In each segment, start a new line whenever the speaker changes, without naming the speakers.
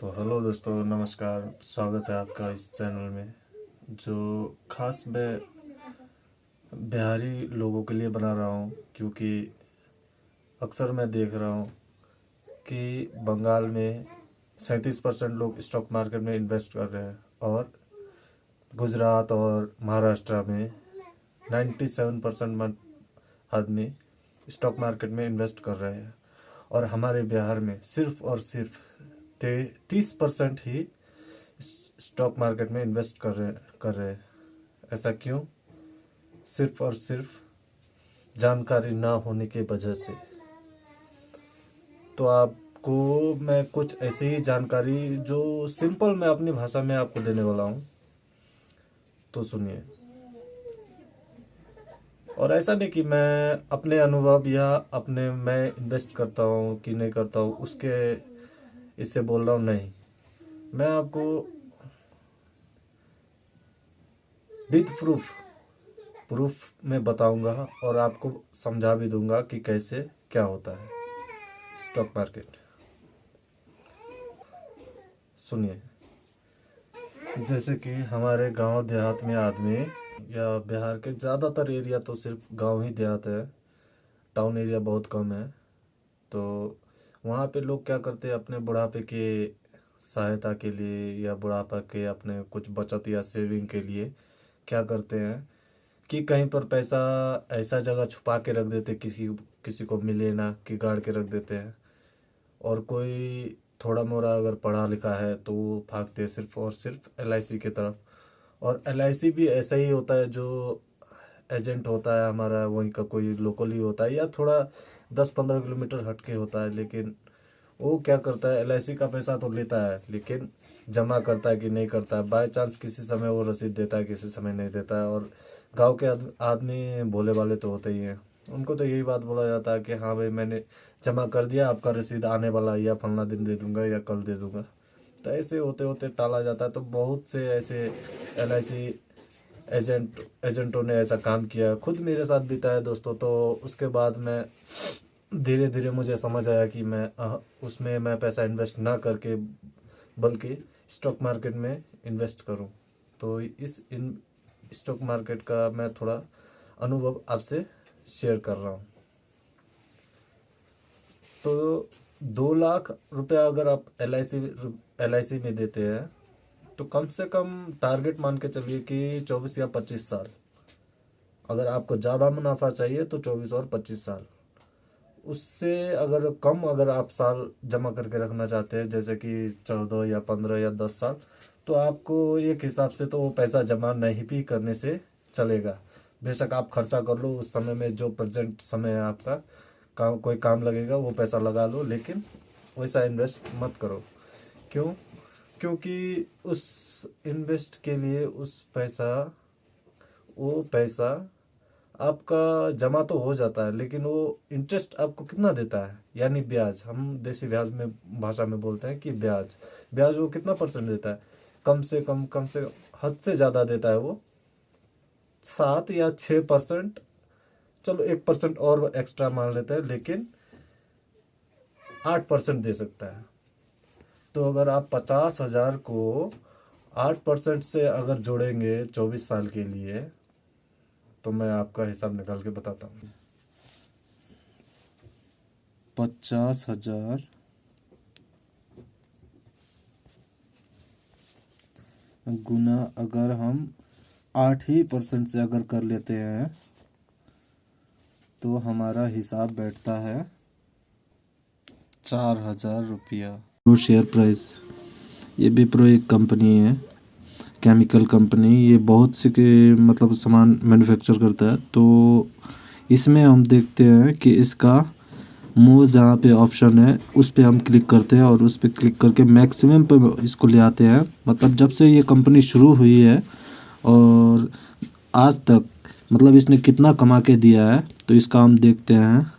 तो हेलो दोस्तों, नमस्कार, स्वागत है आपका इस चैनल में, जो खास मैं बिहारी लोगों के लिए बना रहा हूँ, क्योंकि अक्सर मैं देख रहा हूँ कि बंगाल में सैंतीस परसेंट लोग स्टॉक मार्केट में इन्वेस्ट कर रहे हैं और गुजरात और महाराष्ट्र में नाइन्टी सेवन परसेंट आदमी स्टॉक मार्केट में इन्वेस्ट कर रहे हैं। और हमारे बिहार में सिर्फ़ और सिर्फ़ तीस परसेंट ही स्टॉक मार्केट में इन्वेस्ट कर रहे कर रहे ऐसा क्यों? सिर्फ़ और सिर्फ़ जानकारी ना होने के वजह से। तो आपको मैं कुछ ऐसी ही जानकारी जो सिंपल मैं अपनी भाषा में आपको देने वाला हूँ तो सुनिए। और ऐसा नहीं कि मैं अपने अनुभव या अपने मैं इन्वेस्ट करता हूँ कि नहीं करता हूँ, उसके इससे बोल रहा हूँ नहीं। मैं आपको विद प्रूफ प्रूफ में बताऊँगा और आपको समझा भी दूँगा कि कैसे क्या होता है। स्टॉक मार्केट सुनिए। जैसे कि हमारे गाँव देहात में आदमी या बिहार के ज़्यादातर एरिया तो सिर्फ़ गाँव ही देहात है। टाउन एरिया बहुत कम है। तो वहाँ पे लोग क्या करते हैं, अपने बुढ़ापे के सहायता के लिए या बुढ़ापा के अपने कुछ बचत या सेविंग के लिए क्या करते हैं कि कहीं पर पैसा ऐसा जगह छुपा के रख देते किसी किसी को मिले ना, कि गाड़ के रख देते हैं। और कोई थोड़ा मोरा अगर पढ़ा लिखा है तो वो भागते हैं सिर्फ़ और सिर्फ़ एल की तरफ़। और LIC भी ऐसा ही होता है, जो एजेंट होता है हमारा, वहीं का कोई लोकल ही होता है, या थोड़ा दस पंद्रह किलोमीटर हट के होता है, लेकिन वो क्या करता है एलआईसी का पैसा तो लेता है, लेकिन जमा करता है कि नहीं करता है। बाई चांस किसी समय वो रसीद देता है, किसी समय नहीं देता है, और गाँव के आदमी भोले वाले तो होते ही हैं। उनको तो यही बात बोला जाता है कि हाँ भाई, मैंने जमा कर दिया, आपका रसीद आने वाला या फलना दिन दे दूँगा, या कल दे दूँगा। तो ऐसे होते होते टाला जाता है तो बहुत से ऐसे एलआईसी एजेंट, एजेंटों ने ऐसा काम किया, खुद मेरे साथ बीता है दोस्तों तो उसके बाद मैं धीरे धीरे मुझे समझ आया कि मैं उसमें मैं पैसा इन्वेस्ट ना करके, बल्कि स्टॉक मार्केट में इन्वेस्ट करूँ। तो इस इन स्टॉक मार्केट का मैं थोड़ा अनुभव आपसे शेयर कर रहा हूँ। तो दो लाख रुपया अगर आप एल आई में देते हैं तो कम से कम टारगेट मान के चलिए कि चौबीस या पच्चीस साल। अगर आपको ज़्यादा मुनाफा चाहिए तो चौबीस और पच्चीस साल। उससे अगर कम अगर आप साल जमा करके रखना चाहते हैं, जैसे कि चौदह या पंद्रह या दस साल तो आपको एक हिसाब से तो वो पैसा जमा नहीं भी करने से चलेगा। बेशक आप खर्चा कर लो, उस समय में जो प्रेजेंट समय है आपका, काम, कोई काम लगेगा, वो पैसा लगा लो, लेकिन वैसा इन्वेस्ट मत करो। क्यों? क्योंकि उस इन्वेस्ट के लिए उस पैसा, वो पैसा आपका जमा तो हो जाता है, लेकिन वो इंटरेस्ट आपको कितना देता है? यानी ब्याज, हम देसी ब्याज में, भाषा में बोलते हैं कि ब्याज। ब्याज वो कितना परसेंट देता है? कम से कम कम से हद से ज़्यादा देता है वो। सात या छः परसेंट चलो, एक परसेंट और एक्स्ट्रा मान लेते हैं, लेकिन आठ परसेंट दे सकता है। तो अगर आप पचास हज़ार को आठ परसेंट से अगर जोड़ेंगे चौबीस साल के लिए तो मैं आपका हिसाब निकाल के बताता हूँ। पचास हज़ार गुना अगर हम आठ ही परसेंट से अगर कर लेते हैं तो हमारा हिसाब बैठता है चार हज़ार रुपया। शेयर प्राइस ये विप्रो एक कंपनी है केमिकल कंपनी ये बहुत से के मतलब सामान मैन्युफैक्चर करता है। तो इसमें हम देखते हैं कि इसका मुँह जहाँ पे ऑप्शन है, उस पर हम क्लिक करते हैं और उस पर क्लिक करके मैक्सिमम पे इसको ले आते हैं। मतलब जब से ये कंपनी शुरू हुई है और आज तक मतलब इसने कितना कमा के दिया है तो इसका हम देखते हैं।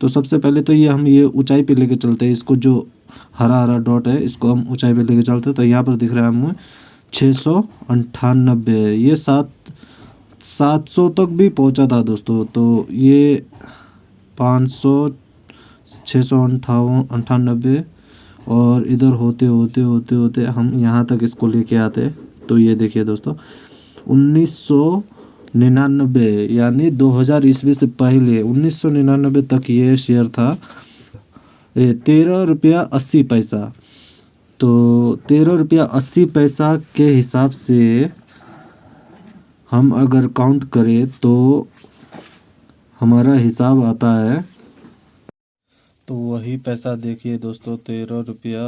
तो सबसे पहले तो ये हम ये ऊंचाई पे लेके चलते हैं, इसको जो हरा हरा डॉट है, इसको हम ऊंचाई पे लेके चलते हैं तो यहाँ पर दिख रहा है हमें छः सौ अंठानबे, ये सात सात सौ तक भी पहुँचा था दोस्तों तो ये पाँच सौ छः सौ अंठावन, अंठानबे, और इधर होते होते होते होते हम यहाँ तक इसको लेके आते तो ये देखिए दोस्तों, उन्नीस सौ निन्यानबे, यानी 2000 ईस्वी से पहले उन्नीस सौ निन्यानबे तक ये शेयर था तेरह रुपया अस्सी पैसा। तो तेरह रुपया अस्सी पैसा के हिसाब से हम अगर काउंट करें तो हमारा हिसाब आता है। तो वही पैसा देखिए दोस्तों, तेरह रुपया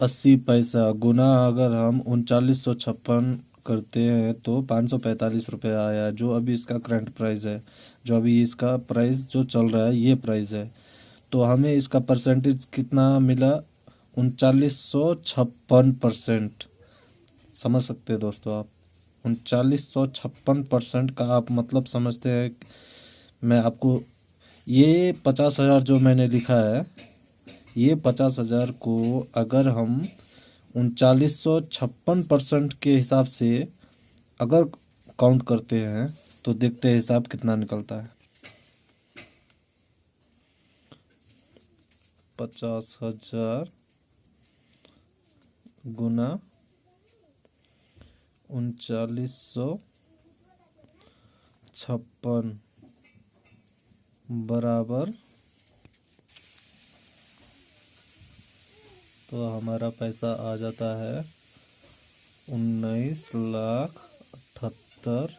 अस्सी पैसा गुना अगर हम उनचालीस सौ छप्पन करते हैं तो पाँच सौ पैंतालीस रुपया आया, जो अभी इसका करंट प्राइस है। जो अभी इसका प्राइस जो चल रहा है, ये प्राइस है। तो हमें इसका परसेंटेज कितना मिला? उनचालीस सौ छप्पन परसेंट समझ सकते हैं दोस्तों आप? उनचालीस सौ छप्पन परसेंट का आप मतलब समझते हैं मैं आपको ये पचास हज़ार जो मैंने लिखा है, ये पचास हज़ार को अगर हम उनचालीस सौ छप्पन परसेंट के हिसाब से अगर काउंट करते हैं तो देखते हैं हिसाब कितना निकलता है। पचास हज़ार गुना उनचालीस सौ छप्पन बराबर। तो हमारा पैसा आ जाता है उन्नीस लाख अठहत्तर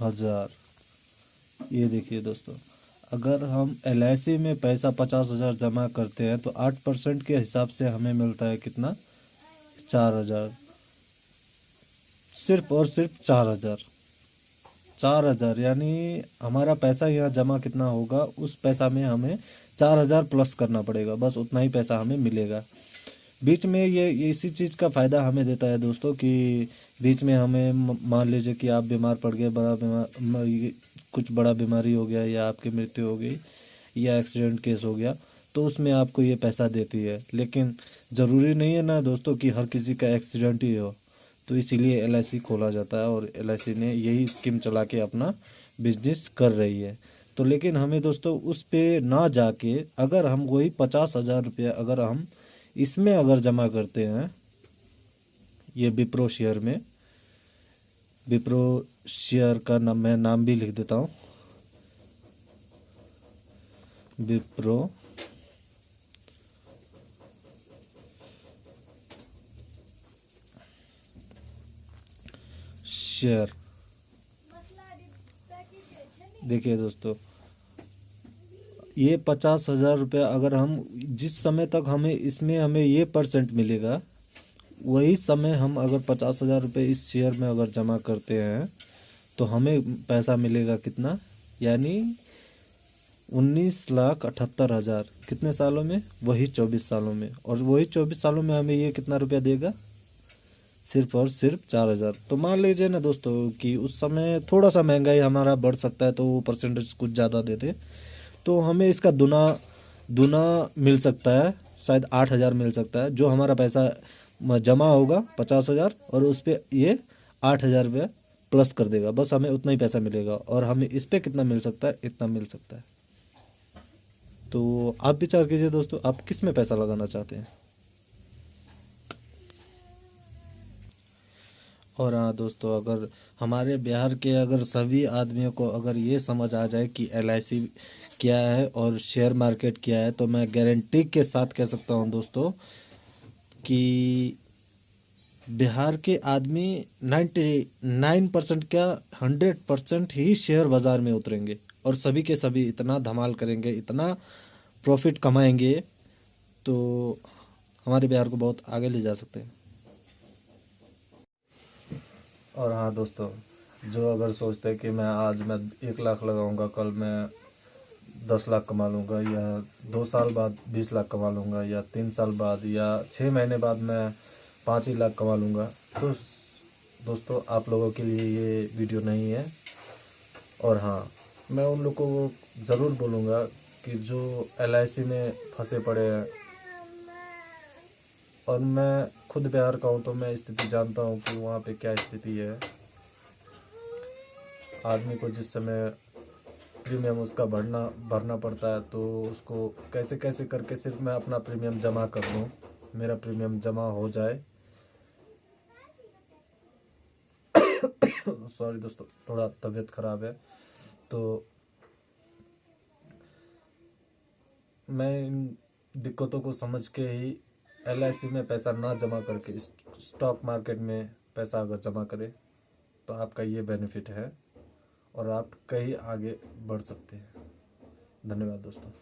हज़ार। ये देखिए दोस्तों। अगर हम एल में पैसा पचास हज़ार जमा करते हैं तो आठ परसेंट के हिसाब से हमें मिलता है कितना? चार हज़ार। सिर्फ़ और सिर्फ़ चार हज़ार। चार हज़ार, यानी हमारा पैसा यहाँ जमा कितना होगा, उस पैसा में हमें चार हज़ार प्लस करना पड़ेगा। बस उतना ही पैसा हमें मिलेगा। बीच में ये इसी चीज़ का फ़ायदा हमें देता है दोस्तों कि बीच में हमें मान लीजिए कि आप बीमार पड़ गए, बड़ा बीमार कुछ बड़ा बीमारी हो गया या आपकी मृत्यु हो गई या एक्सीडेंट केस हो गया तो उसमें आपको ये पैसा देती है। लेकिन ज़रूरी नहीं है ना दोस्तों कि हर किसी का एक्सीडेंट ही हो तो इसीलिए एलआईसी खोला जाता है और एलआईसी ने यही स्कीम चला के अपना बिज़नेस कर रही है। तो लेकिन हमें दोस्तों उस पर ना जाके अगर हम वही पचास हज़ार रुपया अगर हम इसमें अगर जमा करते हैं, ये विप्रो शेयर में, विप्रो शेयर का नाम, मैं नाम भी लिख देता हूँ। विप्रो शेयर। देखिए दोस्तों ये पचास हज़ार रुपया अगर हम जिस समय तक हमें इसमें हमें ये परसेंट मिलेगा, वही समय हम अगर पचास हज़ार रुपये इस शेयर में अगर जमा करते हैं तो हमें पैसा मिलेगा कितना? यानी उन्नीस लाख अठहत्तर हज़ार। कितने सालों में? वही चौबीस सालों में। और वही चौबीस सालों में हमें ये कितना रुपया देगा? सिर्फ़ और सिर्फ़ चार हज़ार। तो मान लीजिए ना दोस्तों कि उस समय थोड़ा सा महँगाई हमारा बढ़ सकता है तो वो परसेंटेज कुछ ज़्यादा देते तो हमें इसका दुना दुना मिल सकता है, शायद आठ हज़ार मिल सकता है, जो हमारा पैसा जमा होगा पचास हज़ार, और उस पर ये आठ हज़ार रुपये प्लस कर देगा। बस हमें उतना ही पैसा मिलेगा, और हमें इस पर कितना मिल सकता है, इतना मिल सकता है। तो आप विचार कीजिए दोस्तों, आप किसमें पैसा लगाना चाहते हैं? और हाँ दोस्तों, अगर हमारे बिहार के अगर सभी आदमियों को अगर ये समझ आ जाए कि LIC क्या है और शेयर मार्केट क्या है तो मैं गारंटी के साथ कह सकता हूँ दोस्तों कि बिहार के आदमी नाइन्टी नाइन परसेंट क्या हंड्रेड परसेंट ही शेयर बाज़ार में उतरेंगे और सभी के सभी इतना धमाल करेंगे, इतना प्रॉफिट कमाएँगे तो हमारे बिहार को बहुत आगे ले जा सकते हैं। और हाँ दोस्तों, जो अगर सोचते हैं कि मैं आज मैं एक लाख लगाऊँगा, कल मैं दस लाख कमा लूँगा या दो साल बाद बीस लाख कमा लूँगा या तीन साल बाद या छः महीने बाद मैं पाँच ही लाख कमा लूँगा। तो दोस्तों, आप लोगों के लिए ये वीडियो नहीं है। और हाँ मैं उन लोगों को ज़रूर बोलूँगा कि जो एलआईसी में फंसे पड़े हैं, और मैं खुद बिहार का हूँ तो मैं स्थिति जानता हूँ कि वहाँ पे क्या स्थिति है। आदमी को जिस समय प्रीमियम उसका भरना भरना पड़ता है तो उसको कैसे कैसे करके सिर्फ़ मैं अपना प्रीमियम जमा कर लूँ मेरा प्रीमियम जमा हो जाए। सॉरी दोस्तों, थोड़ा तबीयत ख़राब है तो मैं इन दिक्कतों को समझ के ही एल में पैसा ना जमा करके स्टॉक मार्केट में पैसा अगर जमा करें तो आपका ये बेनिफिट है। और आप कहीं आगे बढ़ सकते हैं। धन्यवाद दोस्तों।